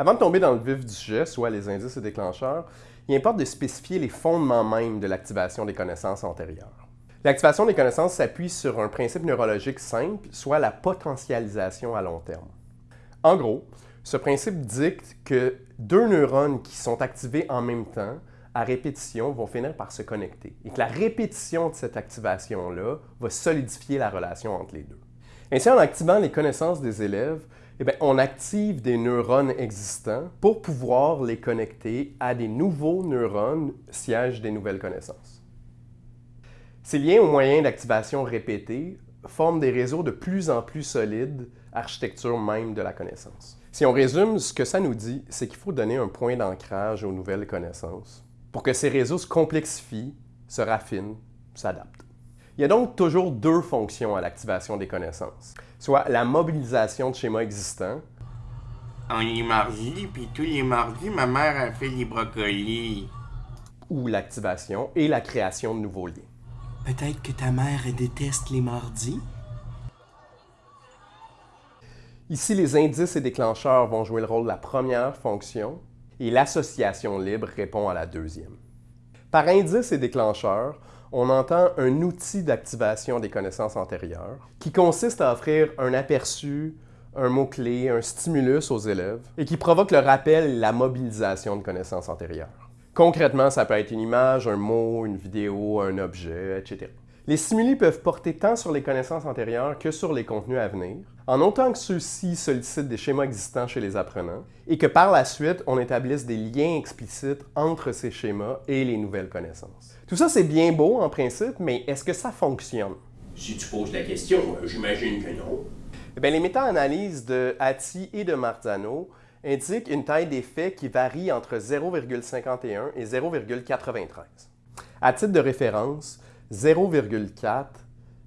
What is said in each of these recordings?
Avant de tomber dans le vif du sujet, soit les indices et déclencheurs, il importe de spécifier les fondements même de l'activation des connaissances antérieures. L'activation des connaissances s'appuie sur un principe neurologique simple, soit la potentialisation à long terme. En gros, ce principe dicte que deux neurones qui sont activés en même temps, à répétition, vont finir par se connecter et que la répétition de cette activation-là va solidifier la relation entre les deux. Ainsi, en activant les connaissances des élèves, eh on active des neurones existants pour pouvoir les connecter à des nouveaux neurones sièges des nouvelles connaissances. Ces liens aux moyens d'activation répétés forment des réseaux de plus en plus solides, architecture même de la connaissance. Si on résume, ce que ça nous dit, c'est qu'il faut donner un point d'ancrage aux nouvelles connaissances pour que ces réseaux se complexifient, se raffinent, s'adaptent. Il y a donc toujours deux fonctions à l'activation des connaissances, soit la mobilisation de schémas existants. On est mardi, puis tous les mardis, ma mère a fait les brocolis. Ou l'activation et la création de nouveaux liens. Peut-être que ta mère déteste les mardis? Ici, les indices et déclencheurs vont jouer le rôle de la première fonction et l'association libre répond à la deuxième. Par indice et déclencheur, on entend un outil d'activation des connaissances antérieures qui consiste à offrir un aperçu, un mot-clé, un stimulus aux élèves et qui provoque le rappel et la mobilisation de connaissances antérieures. Concrètement, ça peut être une image, un mot, une vidéo, un objet, etc. Les stimuli peuvent porter tant sur les connaissances antérieures que sur les contenus à venir, en autant que ceux-ci sollicitent des schémas existants chez les apprenants et que par la suite, on établisse des liens explicites entre ces schémas et les nouvelles connaissances. Tout ça, c'est bien beau en principe, mais est-ce que ça fonctionne? Si tu poses la question, j'imagine que non. Eh bien, les méta-analyses de Hattie et de Marzano indiquent une taille d'effet qui varie entre 0,51 et 0,93. À titre de référence, 0,4,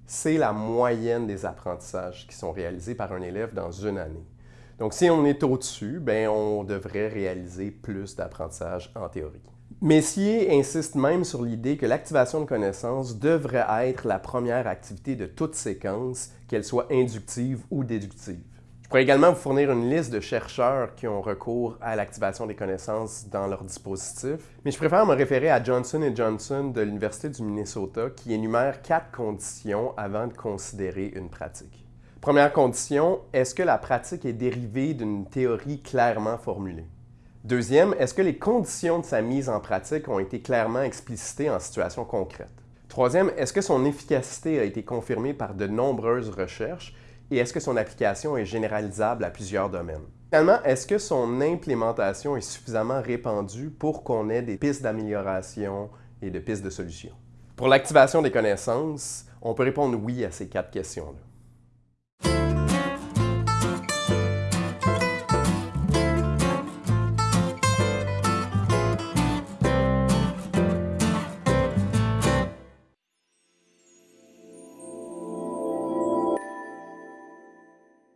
c'est la moyenne des apprentissages qui sont réalisés par un élève dans une année. Donc, si on est au-dessus, ben, on devrait réaliser plus d'apprentissage en théorie. Messier insiste même sur l'idée que l'activation de connaissances devrait être la première activité de toute séquence, qu'elle soit inductive ou déductive. Pourrais également vous fournir une liste de chercheurs qui ont recours à l'activation des connaissances dans leur dispositif, mais je préfère me référer à Johnson Johnson de l'Université du Minnesota qui énumère quatre conditions avant de considérer une pratique. Première condition, est-ce que la pratique est dérivée d'une théorie clairement formulée? Deuxième, est-ce que les conditions de sa mise en pratique ont été clairement explicitées en situation concrète? Troisième, est-ce que son efficacité a été confirmée par de nombreuses recherches? Et est-ce que son application est généralisable à plusieurs domaines? Finalement, est-ce que son implémentation est suffisamment répandue pour qu'on ait des pistes d'amélioration et de pistes de solutions? Pour l'activation des connaissances, on peut répondre oui à ces quatre questions-là.